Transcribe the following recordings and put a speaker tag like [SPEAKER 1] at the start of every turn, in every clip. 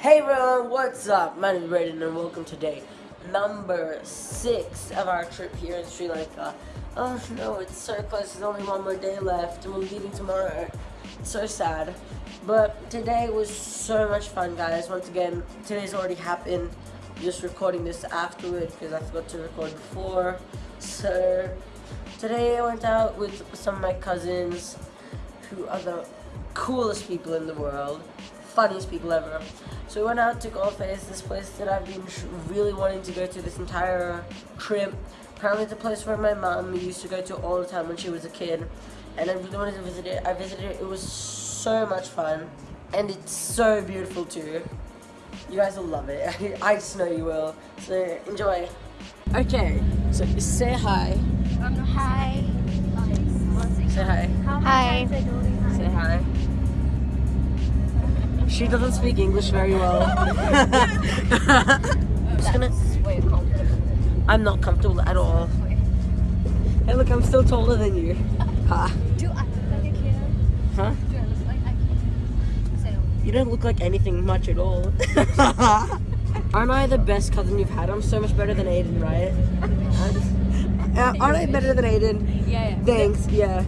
[SPEAKER 1] Hey everyone, what's up? My name is Braden and welcome to day number six of our trip here in Sri Lanka. Oh no, it's so close, there's only one more day left and we're leaving tomorrow. So sad. But today was so much fun guys. Once again, today's already happened. Just recording this afterward because I forgot to record before. So today I went out with some of my cousins who are the coolest people in the world funniest people ever. So we went out to Galle Face, this place that I've been really wanting to go to this entire trip. Apparently it's a place where my mom used to go to all the time when she was a kid. And I really wanted to visit it. I visited it. It was so much fun. And it's so beautiful too. You guys will love it. I just know you will. So enjoy. Okay, so say hi.
[SPEAKER 2] Um, hi.
[SPEAKER 1] Say hi.
[SPEAKER 2] Hi.
[SPEAKER 1] Say hi. She doesn't speak English very well. I'm. I'm not comfortable at all. Hey, look, I'm still taller than you. Ha.
[SPEAKER 2] Do I look like a kid?
[SPEAKER 1] Huh?
[SPEAKER 2] Do I look like can? Say
[SPEAKER 1] You don't look like anything much at all. Aren't I the best cousin you've had? I'm so much better than Aiden, right? Uh, aren't I better than Aiden?
[SPEAKER 2] Yeah, yeah.
[SPEAKER 1] Thanks, yeah.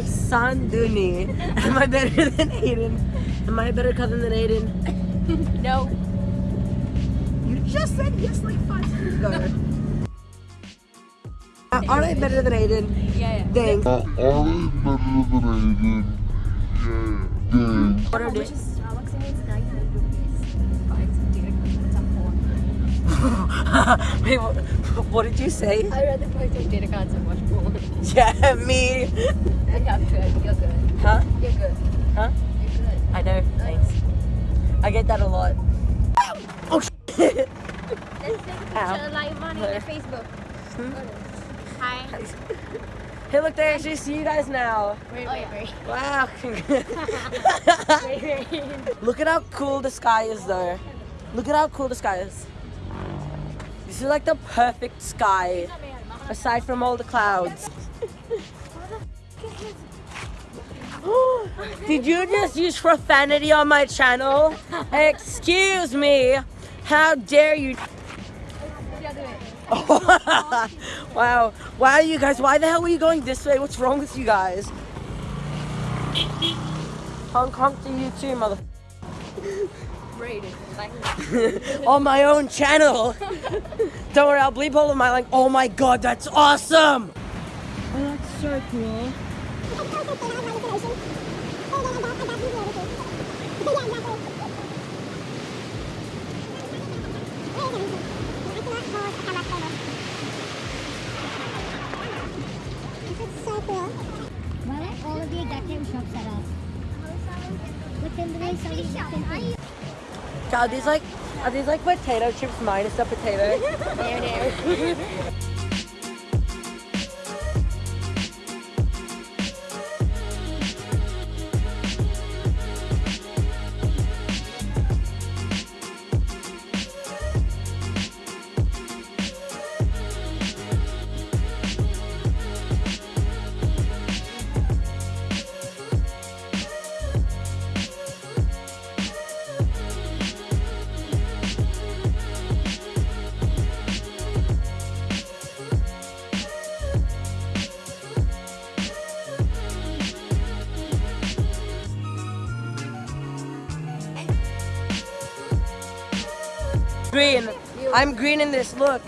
[SPEAKER 1] Sanduni. Am I better than Aiden? Am I a better cousin than Aiden?
[SPEAKER 2] No.
[SPEAKER 1] You just said yes like five seconds ago. Uh, are they better than Aiden?
[SPEAKER 2] Yeah, yeah.
[SPEAKER 1] Thanks.
[SPEAKER 3] Are we better than Aiden? Yeah. Thanks.
[SPEAKER 1] What are they?
[SPEAKER 2] much is Starbucks in it? 900 rupees. Buy some data cards on phone.
[SPEAKER 1] Wait, what, what did you say?
[SPEAKER 2] I'd rather buy some data cards and watch porn.
[SPEAKER 1] Yeah, me.
[SPEAKER 2] I'm good. You're good.
[SPEAKER 1] Huh?
[SPEAKER 2] You're good.
[SPEAKER 1] Huh?
[SPEAKER 2] You're good.
[SPEAKER 1] I know. Thanks. I get that a lot. Oh shit.
[SPEAKER 2] Let's take a
[SPEAKER 1] Ow.
[SPEAKER 2] picture live on
[SPEAKER 1] Where?
[SPEAKER 2] your Facebook. Hmm? Hi.
[SPEAKER 1] Hey, look, they actually see you guys now.
[SPEAKER 2] Wait, wait, wait.
[SPEAKER 1] Wow.
[SPEAKER 2] Wait, wait.
[SPEAKER 1] Look at how cool the sky is, though. Look at how cool the sky is. This is like the perfect sky, aside from all the clouds. Did you just use profanity on my channel? Excuse me. How dare you?
[SPEAKER 2] The other way.
[SPEAKER 1] wow. Wow, you guys, why the hell were you going this way? What's wrong with you guys? Honk honk to you too, mother. On my own channel. Don't worry, I'll bleep all of my like, oh my god, that's awesome! Oh, that's so cool. Are these like, are these like potato chips minus the potato?
[SPEAKER 2] There, there.
[SPEAKER 1] green. I'm green in this, look.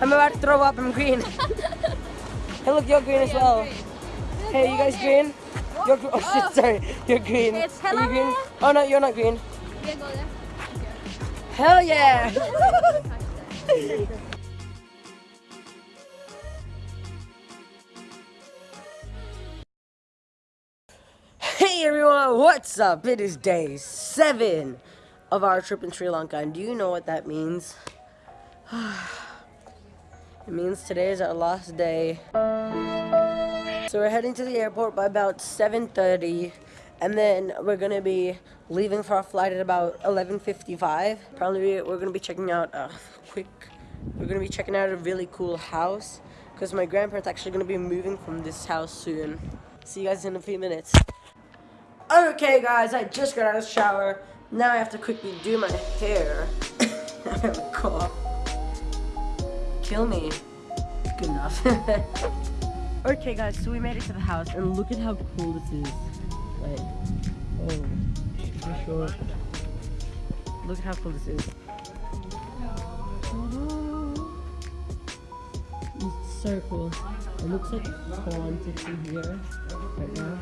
[SPEAKER 1] I'm about to throw up, I'm green. hey look, you're green as well. Hey, you guys green? You're gr- oh shit, sorry. You're green. Are you green? Oh no, you're not green.
[SPEAKER 2] Yeah, go there.
[SPEAKER 1] Hell yeah! Hey everyone, what's up? It is day seven of our trip in Sri Lanka, and do you know what that means? it means today is our last day. So we're heading to the airport by about 7.30, and then we're gonna be leaving for our flight at about 11.55. Probably we're gonna be checking out a quick, we're gonna be checking out a really cool house, because my grandparents actually gonna be moving from this house soon. See you guys in a few minutes. Okay guys, I just got out of the shower. Now I have to quickly do my hair. I have a cough. Kill me. Good enough. okay guys, so we made it to the house and look at how cool this is. Like, oh, for sure. Look at how cool this is. It's so cool. It looks like in here right now.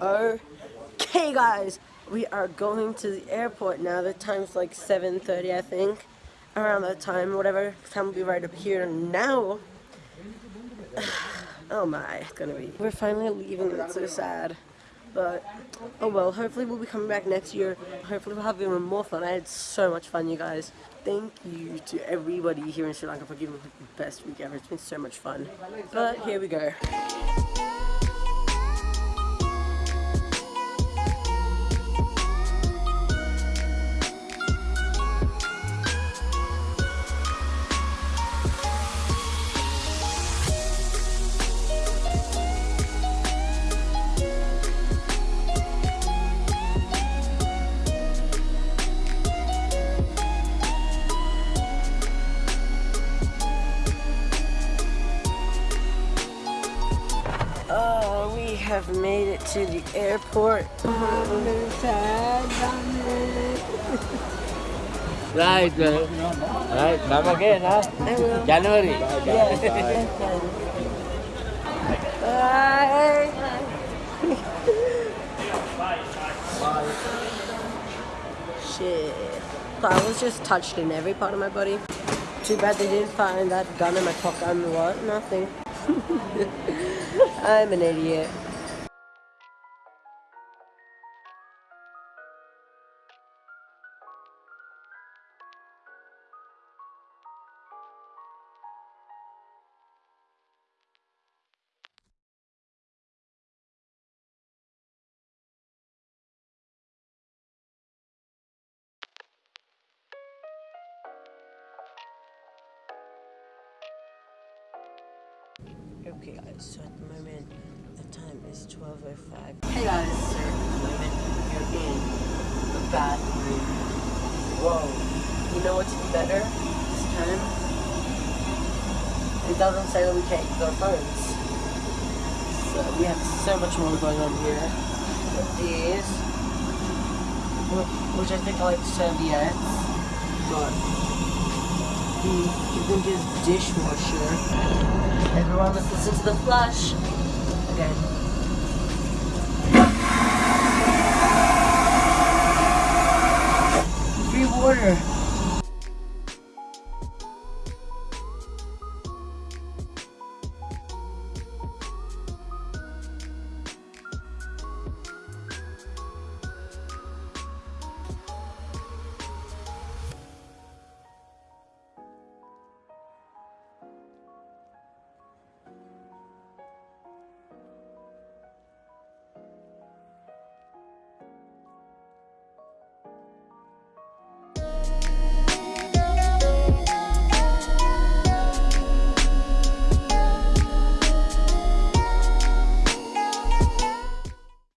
[SPEAKER 1] Okay, guys, we are going to the airport now. The time's like 7:30, I think. Around that time, whatever time will be right up here now. Oh my, it's gonna be. We're finally leaving. It's so sad, but oh well. Hopefully, we'll be coming back next year. Hopefully, we'll have even more fun. I had so much fun, you guys. Thank you to everybody here in Sri Lanka for giving me the best week ever. It's been so much fun. But here we go. Have made it to the airport.
[SPEAKER 4] Right, right. Come again, huh?
[SPEAKER 1] I will.
[SPEAKER 4] January.
[SPEAKER 1] Yes. Bye. Shit. I was just touched in every part of my body. Too bad they didn't find that gun in my pocket. And what? Nothing. I'm an idiot. Okay guys, so at the moment the time is 12.05. Hey guys, so at the moment you're in the bathroom. Whoa. You know what's better this time? It doesn't say that we can't use our phones. So we have so much more going on here. These, which I think are like serviettes. But you think is dishwasher. Everyone, let's listen to the flush. Okay. Free water.